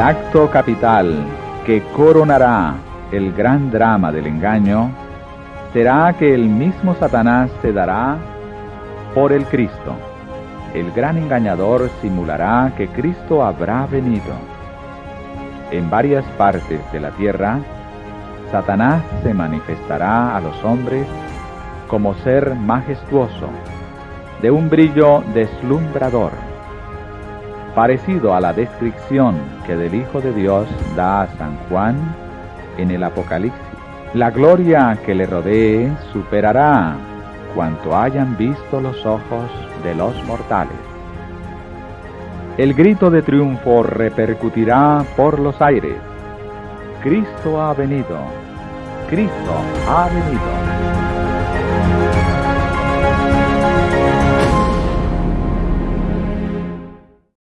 acto capital que coronará el gran drama del engaño será que el mismo Satanás se dará por el Cristo. El gran engañador simulará que Cristo habrá venido. En varias partes de la tierra, Satanás se manifestará a los hombres como ser majestuoso, de un brillo deslumbrador, parecido a la descripción que del Hijo de Dios da a San Juan en el Apocalipsis. La gloria que le rodee superará cuanto hayan visto los ojos de los mortales. El grito de triunfo repercutirá por los aires. Cristo ha venido. Cristo ha venido.